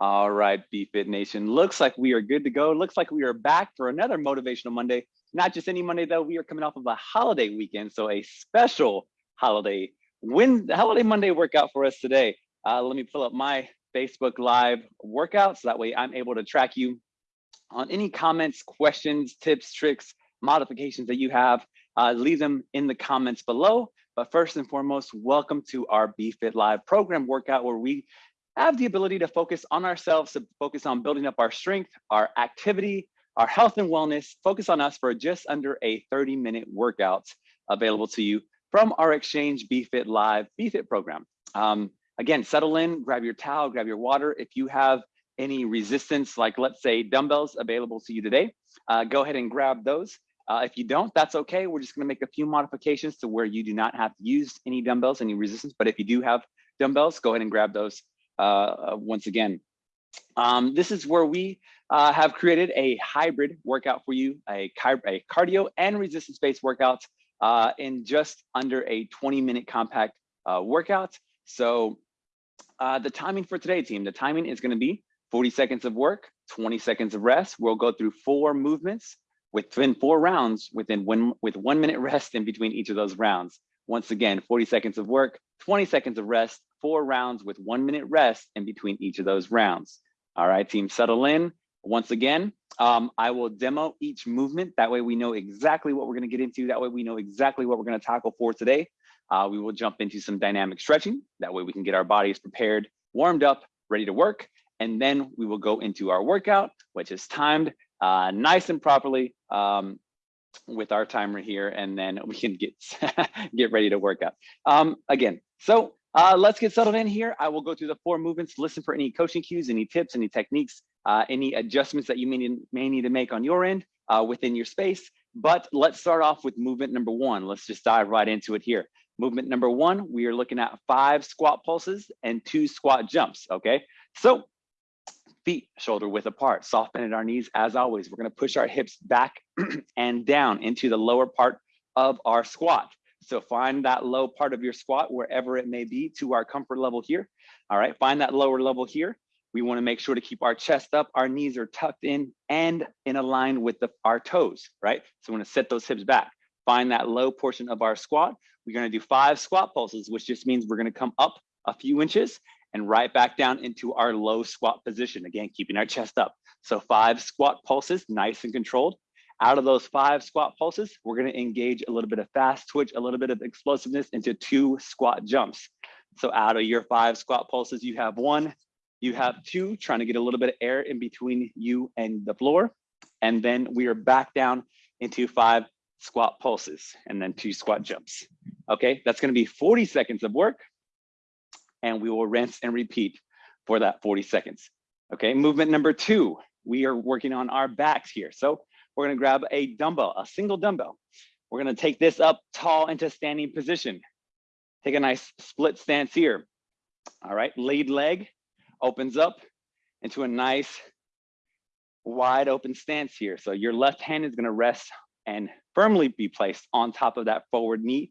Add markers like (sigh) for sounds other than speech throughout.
All right, BFit Nation. Looks like we are good to go. Looks like we are back for another Motivational Monday. Not just any Monday, though. We are coming off of a holiday weekend, so a special holiday win holiday Monday workout for us today. Uh, let me pull up my Facebook Live workout so that way I'm able to track you on any comments, questions, tips, tricks, modifications that you have. Uh, leave them in the comments below. But first and foremost, welcome to our BFit Live program workout where we have the ability to focus on ourselves, to focus on building up our strength, our activity, our health and wellness, focus on us for just under a 30 minute workout available to you from our Exchange BFit Live BFit program. Um, again, settle in, grab your towel, grab your water. If you have any resistance, like let's say dumbbells available to you today, uh, go ahead and grab those. Uh, if you don't, that's okay. We're just gonna make a few modifications to where you do not have to use any dumbbells, any resistance. But if you do have dumbbells, go ahead and grab those uh, once again. Um, this is where we uh, have created a hybrid workout for you, a, a cardio and resistance-based workout uh, in just under a 20 minute compact uh, workout. So uh, the timing for today, team, the timing is gonna be 40 seconds of work, 20 seconds of rest. We'll go through four movements within four rounds within one with one minute rest in between each of those rounds. Once again, 40 seconds of work, 20 seconds of rest, four rounds with one minute rest in between each of those rounds. All right, team, settle in. Once again, um, I will demo each movement. That way we know exactly what we're gonna get into. That way we know exactly what we're gonna tackle for today. Uh, we will jump into some dynamic stretching. That way we can get our bodies prepared, warmed up, ready to work. And then we will go into our workout, which is timed uh, nice and properly um, with our timer here. And then we can get, (laughs) get ready to work out. Um, again, so uh, let's get settled in here. I will go through the four movements, listen for any coaching cues, any tips, any techniques, uh, any adjustments that you may need, may need to make on your end uh, within your space. But let's start off with movement number one. Let's just dive right into it here. Movement number one, we are looking at five squat pulses and two squat jumps, okay? So feet shoulder width apart, soft bend at our knees. As always, we're gonna push our hips back (clears throat) and down into the lower part of our squat. So find that low part of your squat, wherever it may be to our comfort level here. All right, find that lower level here. We wanna make sure to keep our chest up, our knees are tucked in and in line with the, our toes, right? So we're gonna set those hips back. Find that low portion of our squat. We're gonna do five squat pulses, which just means we're gonna come up a few inches and right back down into our low squat position. Again, keeping our chest up. So five squat pulses, nice and controlled. Out of those five squat pulses, we're gonna engage a little bit of fast twitch, a little bit of explosiveness into two squat jumps. So out of your five squat pulses, you have one, you have two, trying to get a little bit of air in between you and the floor. And then we are back down into five squat pulses and then two squat jumps. Okay, that's gonna be 40 seconds of work and we will rinse and repeat for that 40 seconds. Okay, movement number two, we are working on our backs here. So we're gonna grab a dumbbell, a single dumbbell. We're gonna take this up tall into standing position. Take a nice split stance here. All right, lead leg opens up into a nice wide open stance here. So your left hand is gonna rest and firmly be placed on top of that forward knee.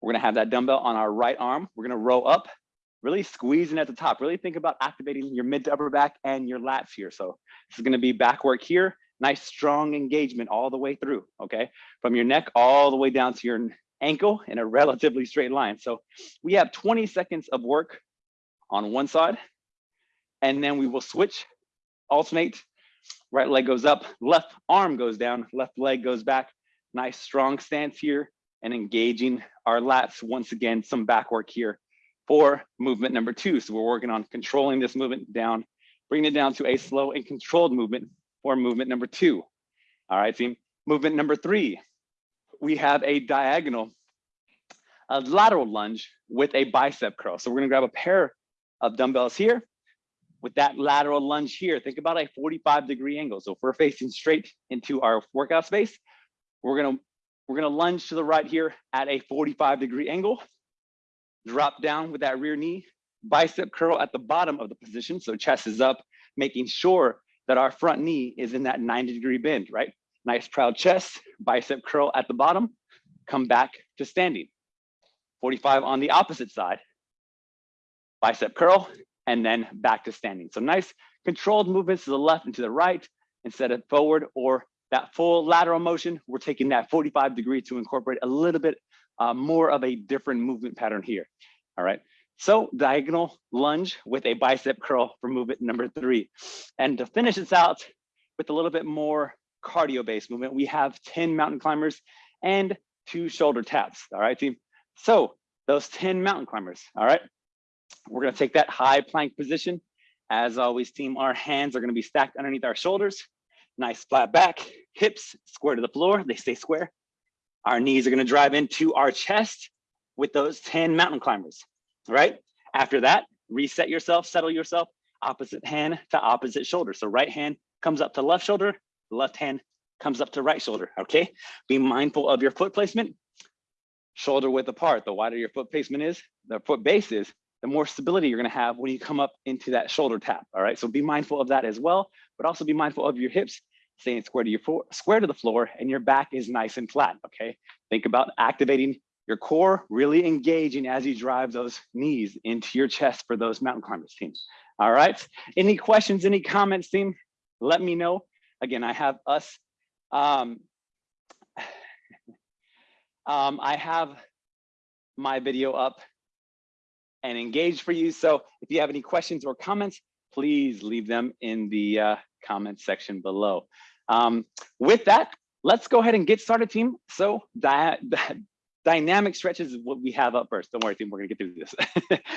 We're gonna have that dumbbell on our right arm. We're gonna row up, really squeezing at the top. Really think about activating your mid to upper back and your lats here. So this is gonna be back work here nice strong engagement all the way through, okay? From your neck all the way down to your ankle in a relatively straight line. So we have 20 seconds of work on one side, and then we will switch, alternate, right leg goes up, left arm goes down, left leg goes back. Nice strong stance here and engaging our lats once again, some back work here for movement number two. So we're working on controlling this movement down, bringing it down to a slow and controlled movement or movement number two. All right, team. Movement number three, we have a diagonal, a lateral lunge with a bicep curl. So we're gonna grab a pair of dumbbells here with that lateral lunge here. Think about a 45 degree angle. So if we're facing straight into our workout space, we're gonna we're gonna lunge to the right here at a 45 degree angle, drop down with that rear knee, bicep curl at the bottom of the position. So chest is up, making sure that our front knee is in that 90 degree bend, right? Nice proud chest, bicep curl at the bottom, come back to standing. 45 on the opposite side, bicep curl, and then back to standing. So nice controlled movements to the left and to the right instead of forward or that full lateral motion. We're taking that 45 degree to incorporate a little bit uh, more of a different movement pattern here. All right. So diagonal lunge with a bicep curl for movement number three. And to finish this out with a little bit more cardio based movement, we have 10 mountain climbers and two shoulder taps. All right, team. So those 10 mountain climbers. All right. We're going to take that high plank position. As always, team, our hands are going to be stacked underneath our shoulders. Nice flat back, hips square to the floor. They stay square. Our knees are going to drive into our chest with those 10 mountain climbers, right? After that, reset yourself, settle yourself, opposite hand to opposite shoulder. So right hand comes up to left shoulder, left hand comes up to right shoulder, okay? Be mindful of your foot placement, shoulder width apart. The wider your foot placement is, the foot base is, the more stability you're gonna have when you come up into that shoulder tap, all right? So be mindful of that as well, but also be mindful of your hips staying square to your floor, square to the floor and your back is nice and flat, okay? Think about activating your core, really engaging as you drive those knees into your chest for those mountain climbers team. All right, any questions, any comments team? Let me know. Again, I have us, um, (sighs) um, I have my video up and engaged for you. So if you have any questions or comments, please leave them in the uh, comment section below. Um, with that, let's go ahead and get started, team. So di (laughs) dynamic stretches is what we have up first. Don't worry, team, we're gonna get through this.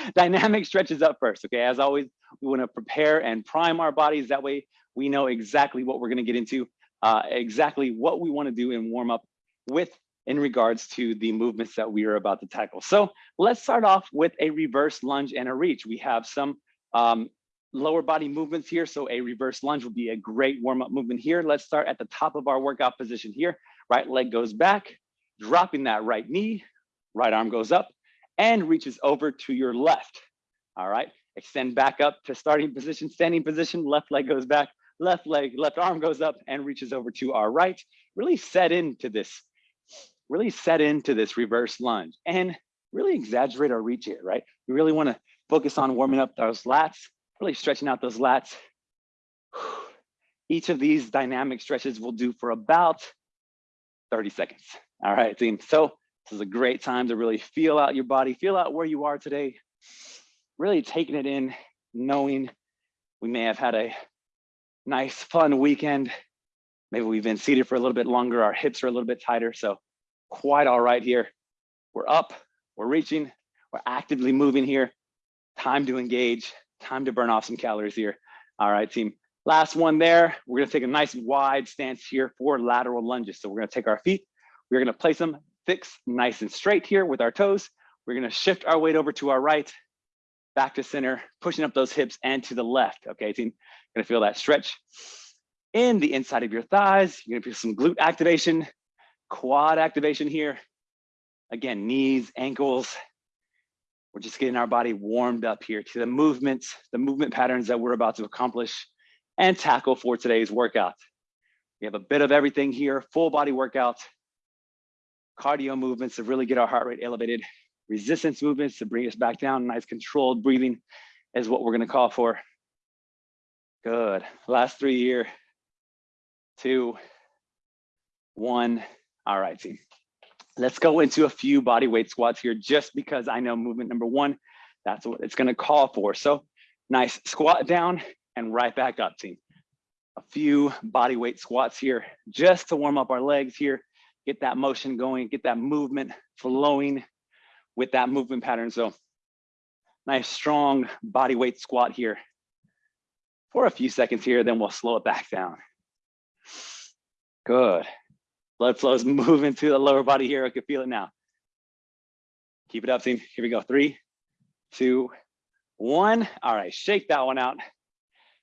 (laughs) dynamic stretches up first, okay? As always, we wanna prepare and prime our bodies. That way we know exactly what we're gonna get into, uh, exactly what we wanna do and warm up with in regards to the movements that we are about to tackle. So let's start off with a reverse lunge and a reach. We have some um, lower body movements here. So a reverse lunge would be a great warm up movement here. Let's start at the top of our workout position here. Right leg goes back, dropping that right knee, right arm goes up and reaches over to your left. All right, extend back up to starting position, standing position, left leg goes back, left leg, left arm goes up and reaches over to our right. Really set into this, really set into this reverse lunge and really exaggerate our reach here, right? We really wanna focus on warming up those lats, really stretching out those lats. (sighs) Each of these dynamic stretches will do for about 30 seconds. All right, team. So this is a great time to really feel out your body, feel out where you are today, really taking it in, knowing we may have had a nice, fun weekend. Maybe we've been seated for a little bit longer. Our hips are a little bit tighter. So quite all right here. We're up, we're reaching, we're actively moving here. Time to engage time to burn off some calories here. All right, team. Last one there. We're gonna take a nice wide stance here for lateral lunges. So we're gonna take our feet, we're gonna place them fixed, nice and straight here with our toes. We're gonna shift our weight over to our right, back to center, pushing up those hips and to the left. Okay, team. Gonna feel that stretch in the inside of your thighs. You're gonna feel some glute activation, quad activation here. Again, knees, ankles, we're just getting our body warmed up here to the movements, the movement patterns that we're about to accomplish and tackle for today's workout. We have a bit of everything here, full body workout, cardio movements to really get our heart rate elevated, resistance movements to bring us back down, nice controlled breathing is what we're gonna call for. Good, last three here, two, one. All right, team. Let's go into a few body weight squats here, just because I know movement number one, that's what it's gonna call for. So nice squat down and right back up team. A few body weight squats here, just to warm up our legs here, get that motion going, get that movement flowing with that movement pattern. So nice strong body weight squat here for a few seconds here, then we'll slow it back down. Good. Blood flow is (laughs) moving to the lower body here. I can feel it now. Keep it up, team. Here we go. Three, two, one. All right, shake that one out.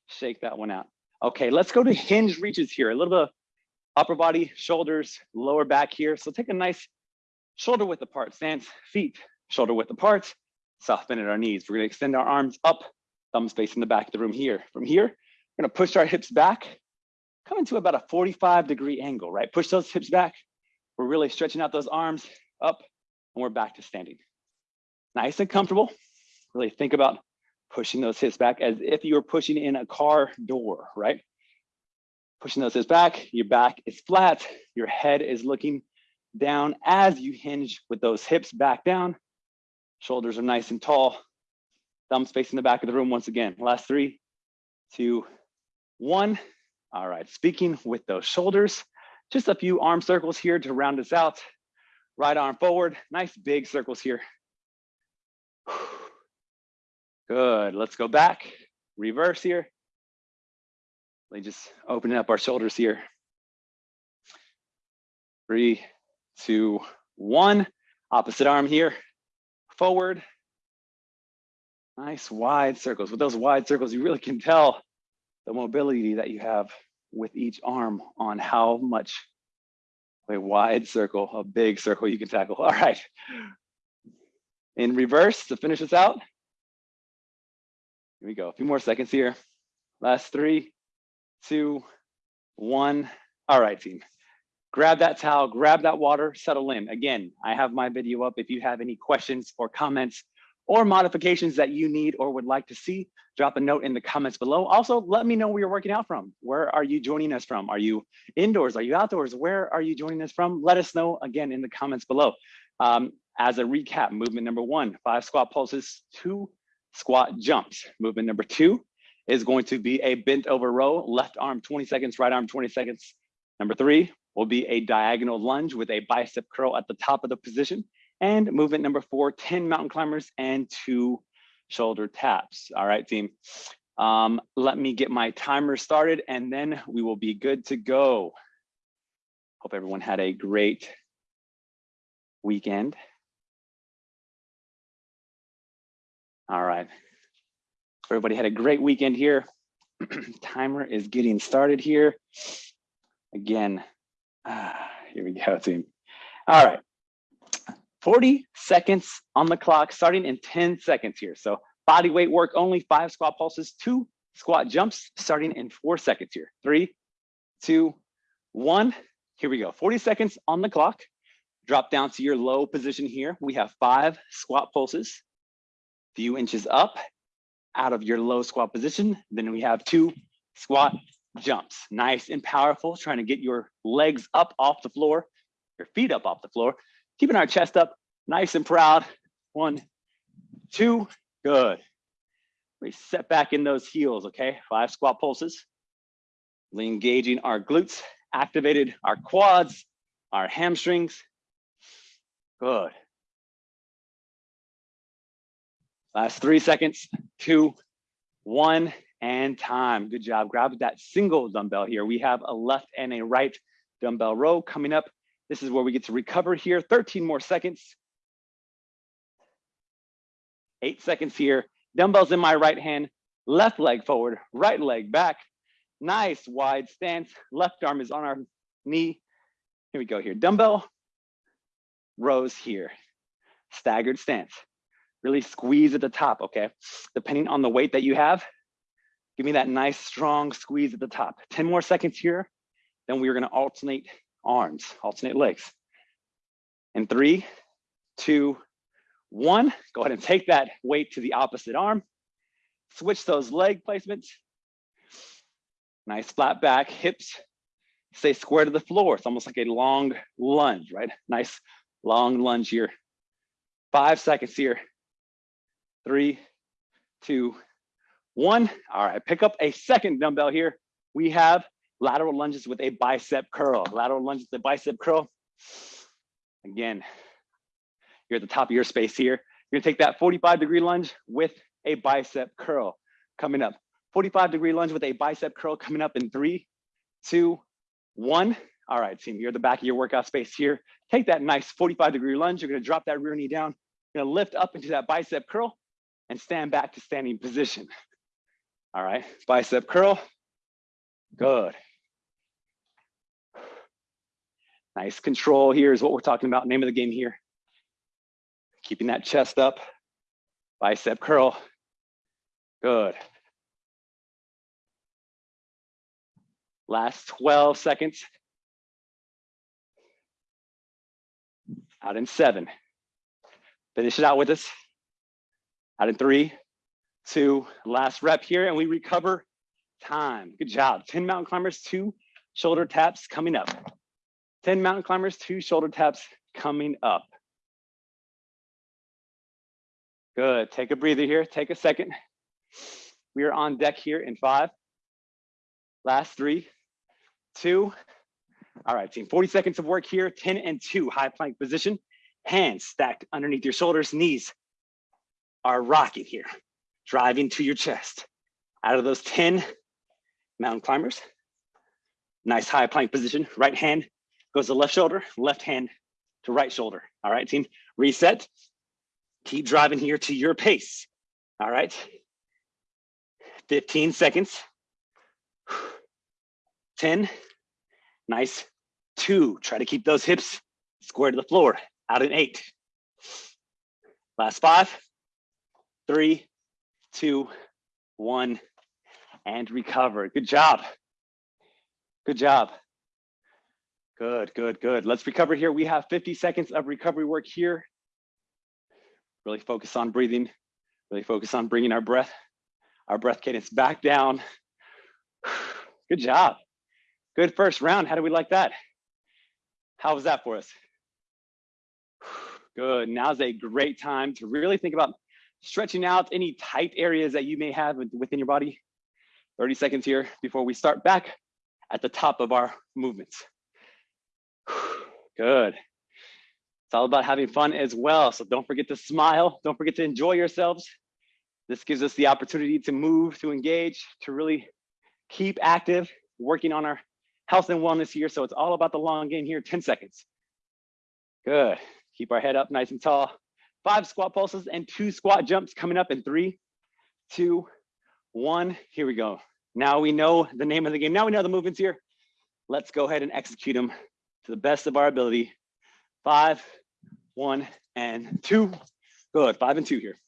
Shake that one out. Okay, let's go to hinge reaches here. A little bit of upper body, shoulders, lower back here. So take a nice shoulder width apart stance, feet shoulder width apart, soften at our knees. We're gonna extend our arms up, thumbs facing the back of the room here. From here, we're gonna push our hips back, come into about a 45 degree angle, right? Push those hips back. We're really stretching out those arms up and we're back to standing. Nice and comfortable. Really think about Pushing those hips back as if you were pushing in a car door, right? Pushing those hips back, your back is flat, your head is looking down as you hinge with those hips back down. Shoulders are nice and tall. Thumbs facing the back of the room once again. Last three, two, one. All right, speaking with those shoulders, just a few arm circles here to round us out. Right arm forward, nice big circles here. Good, let's go back, reverse here. Me just open up our shoulders here. Three, two, one. Opposite arm here, forward. Nice wide circles. With those wide circles, you really can tell the mobility that you have with each arm on how much a wide circle, a big circle you can tackle. (laughs) All right. In reverse to finish this out. Here we go. A few more seconds here. Last three, two, one. All right, team. Grab that towel, grab that water, settle in. Again, I have my video up. If you have any questions or comments or modifications that you need or would like to see, drop a note in the comments below. Also, let me know where you're working out from. Where are you joining us from? Are you indoors? Are you outdoors? Where are you joining us from? Let us know again in the comments below. Um, as a recap, movement number one, five squat pulses, two squat jumps. Movement number two is going to be a bent over row, left arm 20 seconds, right arm 20 seconds. Number three will be a diagonal lunge with a bicep curl at the top of the position. And movement number four, 10 mountain climbers and two shoulder taps. All right, team. Um, let me get my timer started and then we will be good to go. Hope everyone had a great weekend. All right. Everybody had a great weekend here. (clears throat) Timer is getting started here. Again, ah, here we go, team. All right. 40 seconds on the clock, starting in 10 seconds here. So body weight work only, five squat pulses, two squat jumps, starting in four seconds here. Three, two, one. Here we go. 40 seconds on the clock. Drop down to your low position here. We have five squat pulses, few inches up out of your low squat position. Then we have two squat jumps, nice and powerful, trying to get your legs up off the floor, your feet up off the floor, keeping our chest up nice and proud. One, two, good. We set back in those heels, okay? Five squat pulses. Engaging our glutes, activated our quads, our hamstrings. Good. Last three seconds, two, one, and time. Good job. Grab that single dumbbell here. We have a left and a right dumbbell row coming up. This is where we get to recover here. 13 more seconds. Eight seconds here. Dumbbells in my right hand, left leg forward, right leg back. Nice wide stance. Left arm is on our knee. Here we go here. Dumbbell rows here. Staggered stance. Really squeeze at the top, okay? Depending on the weight that you have, give me that nice strong squeeze at the top. 10 more seconds here. Then we are gonna alternate arms, alternate legs. In three, two, one, go ahead and take that weight to the opposite arm. Switch those leg placements. Nice flat back, hips stay square to the floor. It's almost like a long lunge, right? Nice long lunge here. Five seconds here three, two, one. All right, pick up a second dumbbell here. We have lateral lunges with a bicep curl. Lateral lunges with a bicep curl. Again, you're at the top of your space here. You're gonna take that 45 degree lunge with a bicep curl coming up. 45 degree lunge with a bicep curl coming up in three, two, one. All right, team, you're at the back of your workout space here. Take that nice 45 degree lunge. You're gonna drop that rear knee down. You're gonna lift up into that bicep curl and stand back to standing position. (laughs) All right, bicep curl, good. Nice control here is what we're talking about, name of the game here. Keeping that chest up, bicep curl, good. Last 12 seconds. Out in seven. Finish it out with us. Out in three, two, last rep here, and we recover time. Good job. 10 mountain climbers, two shoulder taps coming up. 10 mountain climbers, two shoulder taps coming up. Good, take a breather here, take a second. We are on deck here in five. Last three, two. All right, team, 40 seconds of work here, 10 and two, high plank position. Hands stacked underneath your shoulders, knees are rocking here, driving to your chest. Out of those 10 mountain climbers, nice high plank position, right hand goes to left shoulder, left hand to right shoulder. All right, team, reset. Keep driving here to your pace. All right, 15 seconds. 10, nice. Two, try to keep those hips square to the floor, out in eight. Last five, three, two, one, and recover. Good job. Good job. Good, good, good. Let's recover here. We have 50 seconds of recovery work here. Really focus on breathing. Really focus on bringing our breath, our breath cadence back down. (sighs) Good job. Good first round. How do we like that? How was that for us? (sighs) Good. Now's a great time to really think about stretching out any tight areas that you may have within your body. 30 seconds here before we start back at the top of our movements. (sighs) Good. It's all about having fun as well. So don't forget to smile. Don't forget to enjoy yourselves. This gives us the opportunity to move, to engage, to really keep active, working on our health and wellness here. So it's all about the long game here, 10 seconds. Good. Keep our head up nice and tall. Five squat pulses and two squat jumps coming up in three, two, one. Here we go. Now we know the name of the game. Now we know the movements here. Let's go ahead and execute them to the best of our ability. Five, one, and two. Good, five and two here.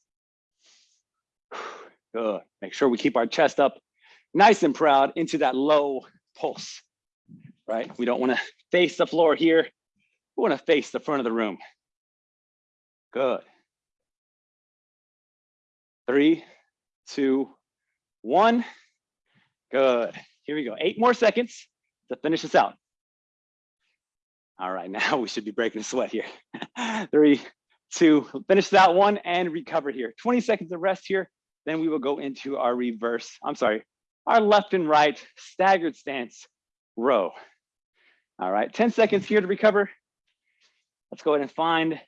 (sighs) Good, make sure we keep our chest up nice and proud into that low pulse, right? We don't wanna face the floor here. We wanna face the front of the room. Good. Three, two, one. Good. Here we go. Eight more seconds to finish this out. All right, (laughs) now we should be breaking a sweat here. (laughs) Three, two, finish that one and recover here. 20 seconds of rest here. Then we will go into our reverse, I'm sorry, our left and right staggered stance row. All right, 10 seconds here to recover. Let's go ahead and find.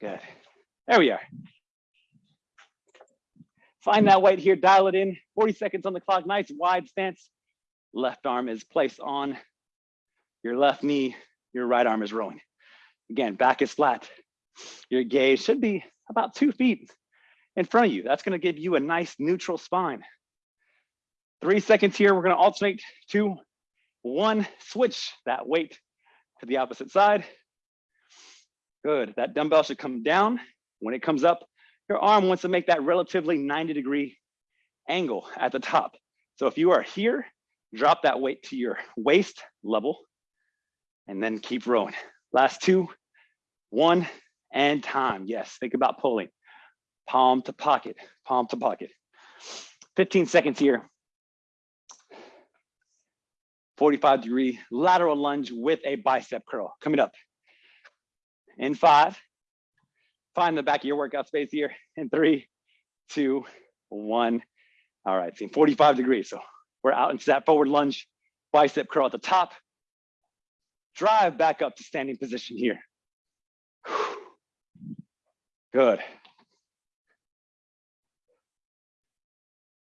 Good. There we are. Find that weight here, dial it in. 40 seconds on the clock, nice wide stance. Left arm is placed on your left knee, your right arm is rowing. Again, back is flat. Your gaze should be about two feet in front of you. That's gonna give you a nice neutral spine. Three seconds here, we're gonna alternate two, one, switch that weight to the opposite side. Good, that dumbbell should come down. When it comes up, your arm wants to make that relatively 90 degree angle at the top. So if you are here, drop that weight to your waist level and then keep rowing. Last two, one, and time. Yes, think about pulling. Palm to pocket, palm to pocket. 15 seconds here. 45 degree lateral lunge with a bicep curl coming up. In five, find the back of your workout space here. In three, two, one. All right, see 45 degrees. So we're out into that forward lunge, bicep curl at the top, drive back up to standing position here. (sighs) Good.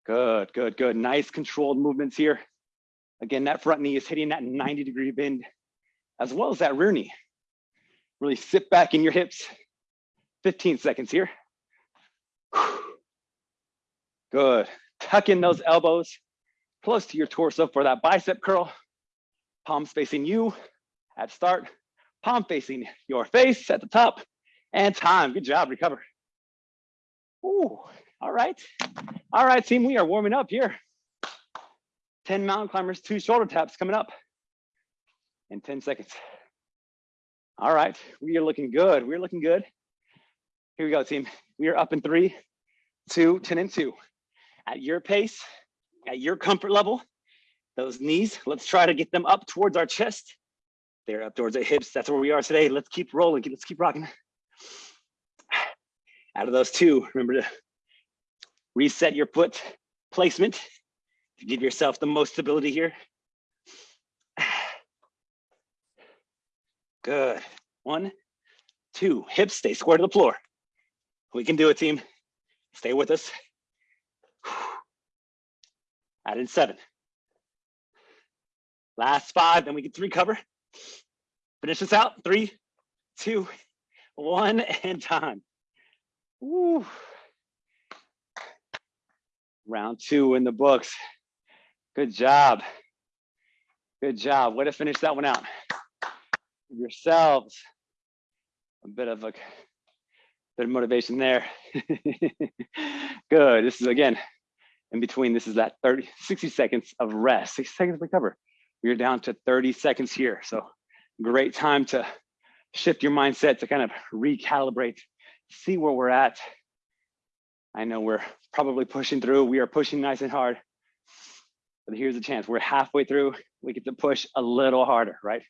Good, good, good. Nice controlled movements here. Again, that front knee is hitting that 90 degree bend, as well as that rear knee. Really sit back in your hips. 15 seconds here. Good. Tuck in those elbows close to your torso for that bicep curl. Palms facing you, at start, palm facing your face at the top, and time. Good job, recover. Ooh, all right. All right, team, we are warming up here. 10 mountain climbers, two shoulder taps coming up in 10 seconds. All right, we are looking good. We're looking good. Here we go, team. We are up in three, two, 10 and two. At your pace, at your comfort level, those knees, let's try to get them up towards our chest. They're up towards our hips. That's where we are today. Let's keep rolling. Let's keep rocking. Out of those two, remember to reset your foot placement to give yourself the most stability here. Good. One, two, hips stay square to the floor. We can do it, team. Stay with us. Add in seven. Last five, then we get three cover. Finish this out. Three, two, one, (laughs) and time. Woo. Round two in the books. Good job. Good job. Way to finish that one out. Yourselves a bit of a bit of motivation there. (laughs) Good. This is again in between. This is that 30, 60 seconds of rest, 60 seconds of recover. We're down to 30 seconds here. So great time to shift your mindset to kind of recalibrate, see where we're at. I know we're probably pushing through. We are pushing nice and hard. But here's a chance. We're halfway through. We get to push a little harder, right?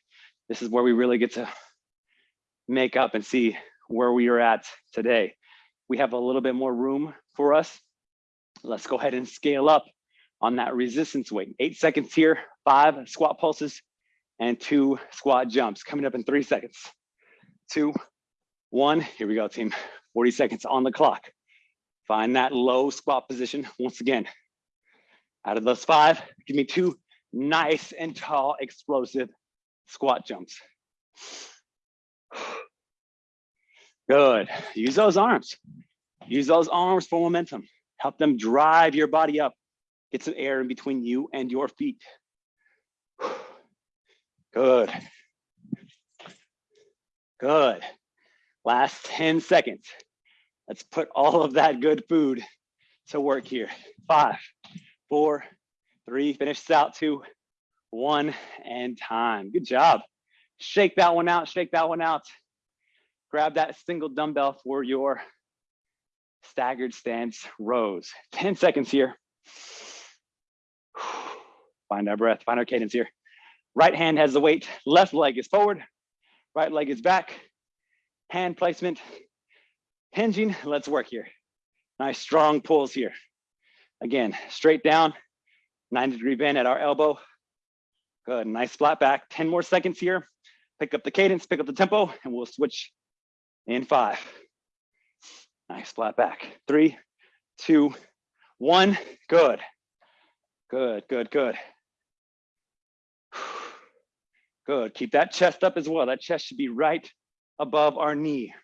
This is where we really get to make up and see where we are at today. We have a little bit more room for us. Let's go ahead and scale up on that resistance weight. Eight seconds here, five squat pulses, and two squat jumps coming up in three seconds. Two, one, here we go, team. 40 seconds on the clock. Find that low squat position once again. Out of those five, give me two nice and tall, explosive squat jumps. Good. Use those arms. Use those arms for momentum. Help them drive your body up. Get some air in between you and your feet. Good. Good. Last 10 seconds. Let's put all of that good food to work here. Five, four, three, finish this out, two, one, and time. Good job. Shake that one out, shake that one out. Grab that single dumbbell for your staggered stance rows. 10 seconds here. Find our breath, find our cadence here. Right hand has the weight, left leg is forward, right leg is back. Hand placement, hinging, let's work here. Nice strong pulls here. Again, straight down, 90 degree bend at our elbow. Good, nice flat back. 10 more seconds here. Pick up the cadence, pick up the tempo, and we'll switch in five. Nice flat back. Three, two, one. Good. Good, good, good. Good. Keep that chest up as well. That chest should be right above our knee.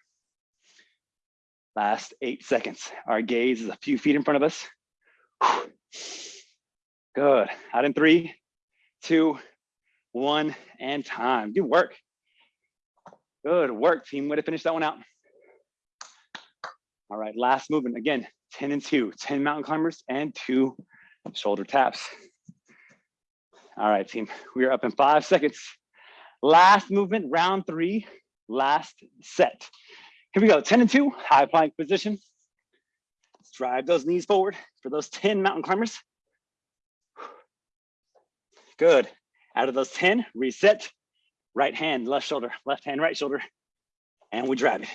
Last eight seconds. Our gaze is a few feet in front of us. Good. Out in three, two, one, and time. Good work. Good work, team. Way to finish that one out. All right, last movement. Again, 10 and two, 10 mountain climbers and two shoulder taps. All right, team, we are up in five seconds. Last movement, round three, last set. Here we go, 10 and two, high plank position. Drive those knees forward for those 10 mountain climbers. Good. Out of those 10, reset. Right hand, left shoulder, left hand, right shoulder. And we drive it.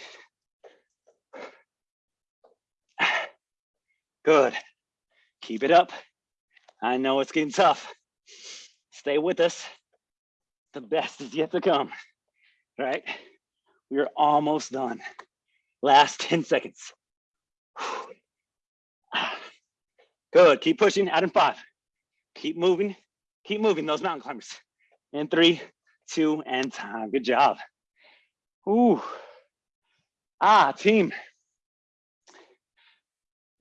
Good. Keep it up. I know it's getting tough. Stay with us. The best is yet to come, right? We are almost done. Last 10 seconds. Ah. Good, keep pushing, out in five. Keep moving, keep moving those mountain climbers. In three, two, and time, good job. Ooh. Ah, team,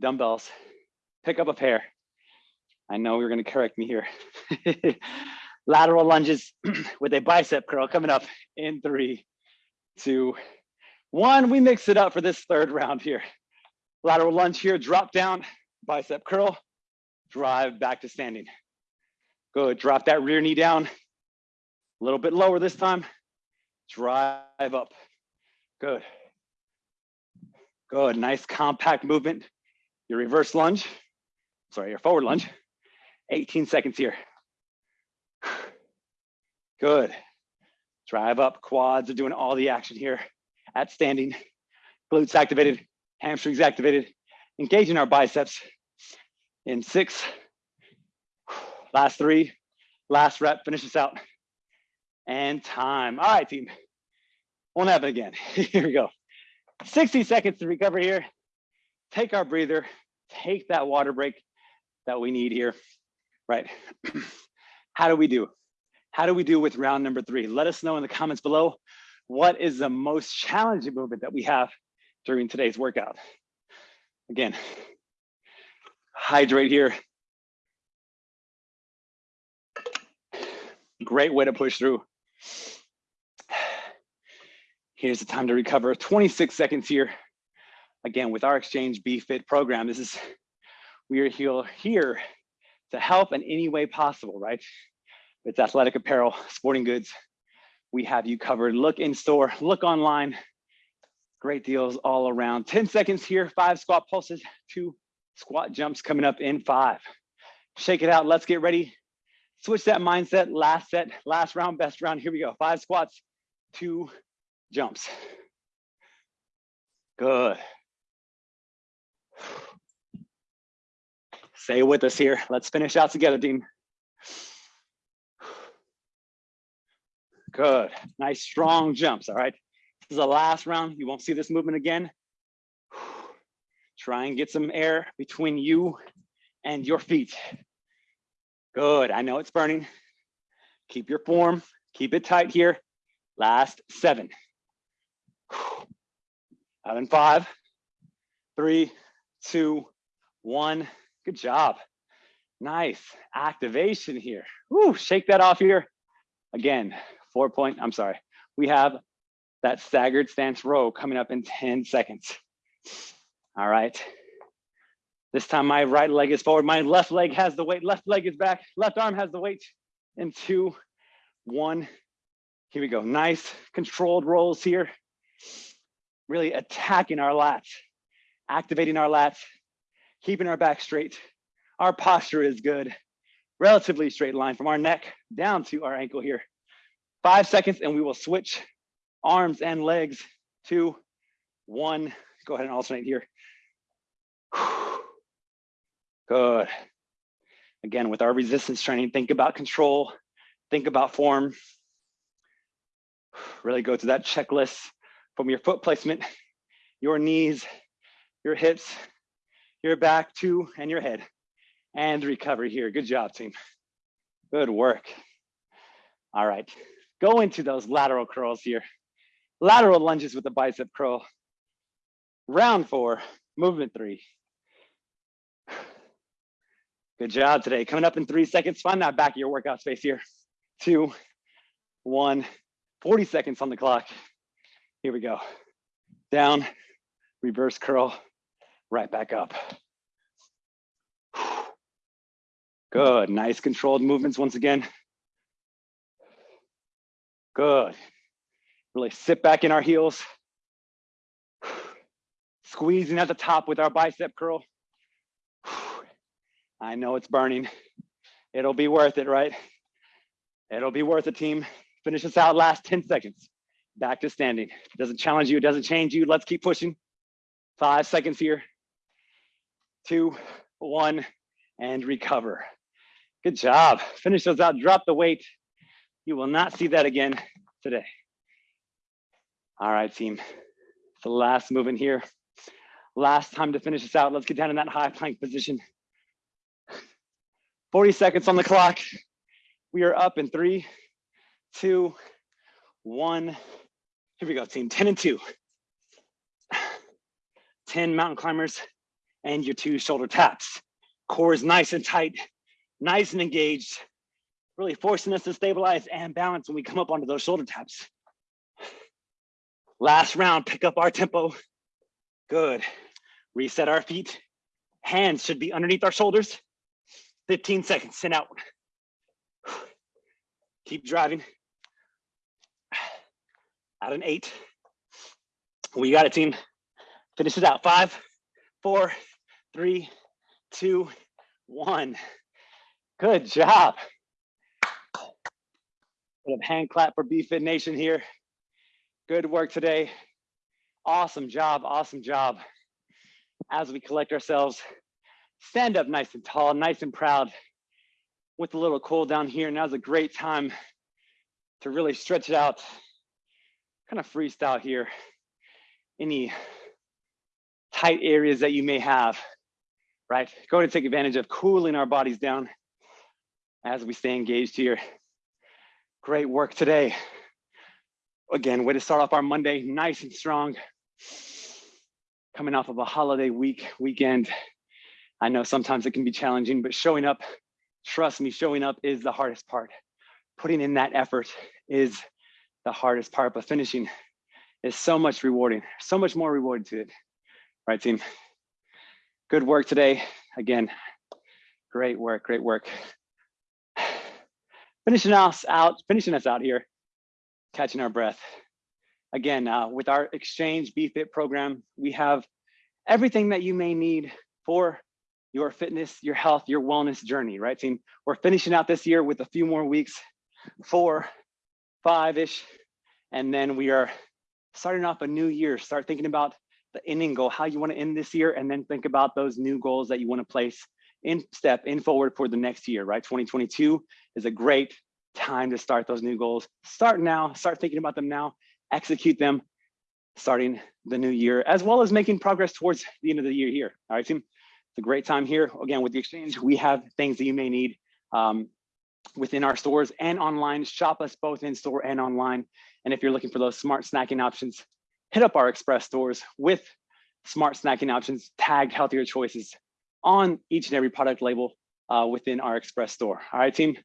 dumbbells, pick up a pair. I know you're gonna correct me here. (laughs) Lateral lunges (clears throat) with a bicep curl coming up in three, two, one. We mix it up for this third round here. Lateral lunge here, drop down, bicep curl, drive back to standing. Good, drop that rear knee down. A little bit lower this time. Drive up, good. Good, nice compact movement. Your reverse lunge, sorry, your forward lunge. 18 seconds here. Good. Drive up, quads are doing all the action here at standing. Glutes activated, hamstrings activated, engaging our biceps in six, last three, last rep, finish this out. And time. All right, team. Won't happen again. (laughs) Here we go. 60 seconds to recover here. Take our breather, take that water break that we need here, right? (clears throat) How do we do? How do we do with round number three? Let us know in the comments below. What is the most challenging movement that we have during today's workout? Again, (sighs) hydrate here. Great way to push through. Here's the time to recover. 26 seconds here. Again, with our Exchange BFit program, this is, we are here, here to help in any way possible, right? It's athletic apparel, sporting goods. We have you covered. Look in store, look online. Great deals all around. 10 seconds here, five squat pulses, two squat jumps coming up in five. Shake it out, let's get ready. Switch that mindset, last set, last round, best round. Here we go, five squats, two jumps. Good. Stay with us here. Let's finish out together, team. Good, nice strong jumps, all right? This is the last round. You won't see this movement again. Try and get some air between you and your feet. Good, I know it's burning. Keep your form, keep it tight here. Last seven. Out in five, three, two, one. Good job. Nice activation here. Woo, shake that off here. Again, four point, I'm sorry. We have that staggered stance row coming up in 10 seconds. All right. This time my right leg is forward, my left leg has the weight, left leg is back, left arm has the weight. In two, one, here we go. Nice controlled rolls here. Really attacking our lats, activating our lats, keeping our back straight. Our posture is good. Relatively straight line from our neck down to our ankle here. Five seconds and we will switch arms and legs. Two, one. Go ahead and alternate here. Good. Again, with our resistance training, think about control, think about form. (sighs) Really go to that checklist from your foot placement, your knees, your hips, your back to, and your head. And recovery here. Good job, team. Good work. All right, go into those lateral curls here. Lateral lunges with the bicep curl. Round four, movement three. Good job today. Coming up in three seconds. Find that back of your workout space here. Two, one, 40 seconds on the clock. Here we go. Down, reverse curl, right back up. Good, nice controlled movements once again. Good. Really sit back in our heels. Squeezing at the top with our bicep curl. I know it's burning. (laughs) It'll be worth it, right? It'll be worth it, team. Finish this out last 10 seconds. Back to standing. It doesn't challenge you, it doesn't change you. Let's keep pushing. Five seconds here. Two, one, and recover. Good job. Finish those out, drop the weight. You will not see that again today. All right, team. The last movement here. Last time to finish this out. Let's get down in that high plank position. 40 seconds on the clock. We are up in three, two, one. Here we go, team. 10 and two. 10 mountain climbers and your two shoulder taps. Core is nice and tight, nice and engaged, really forcing us to stabilize and balance when we come up onto those shoulder taps. Last round, pick up our tempo. Good. Reset our feet. Hands should be underneath our shoulders. 15 seconds, send out. Keep driving. At an eight. We got it, team. Finish it out. Five, four, three, two, one. Good job. Bit of hand clap for BFit Nation here. Good work today. Awesome job, awesome job. As we collect ourselves, stand up nice and tall, nice and proud with a little cool down here. Now's a great time to really stretch it out, kind of freestyle here. Any tight areas that you may have, right? Go ahead and take advantage of cooling our bodies down as we stay engaged here. Great work today. Again, way to start off our Monday nice and strong. Coming off of a holiday week, weekend. I know sometimes it can be challenging, but showing up, trust me, showing up is the hardest part. Putting in that effort is the hardest part, but finishing is so much rewarding, so much more rewarding to it. Right, team? Good work today. Again, great work, great work. (sighs) Finishing us out, finishing us out here, catching our breath. Again, uh, with our Exchange BFit program, we have everything that you may need for your fitness, your health, your wellness journey, right team? We're finishing out this year with a few more weeks, four, five-ish, and then we are starting off a new year. Start thinking about the ending goal, how you wanna end this year, and then think about those new goals that you wanna place in step in forward for the next year, right? 2022 is a great time to start those new goals. Start now, start thinking about them now, execute them starting the new year, as well as making progress towards the end of the year here. All right, team, it's a great time here. Again, with the exchange, we have things that you may need um, within our stores and online. Shop us both in store and online. And if you're looking for those smart snacking options, hit up our express stores with smart snacking options, tagged healthier choices on each and every product label uh, within our express store. All right, team.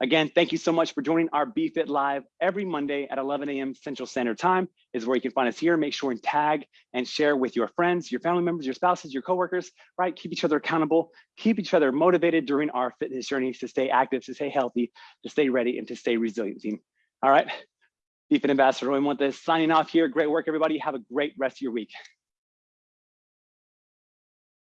Again, thank you so much for joining our BFit Live every Monday at 11 a.m. Central Standard Time is where you can find us here. Make sure and tag and share with your friends, your family members, your spouses, your coworkers, right? Keep each other accountable, keep each other motivated during our fitness journeys to stay active, to stay healthy, to stay ready, and to stay resilient, team. All right. BFit Ambassador Roy Montes signing off here. Great work, everybody. Have a great rest of your week.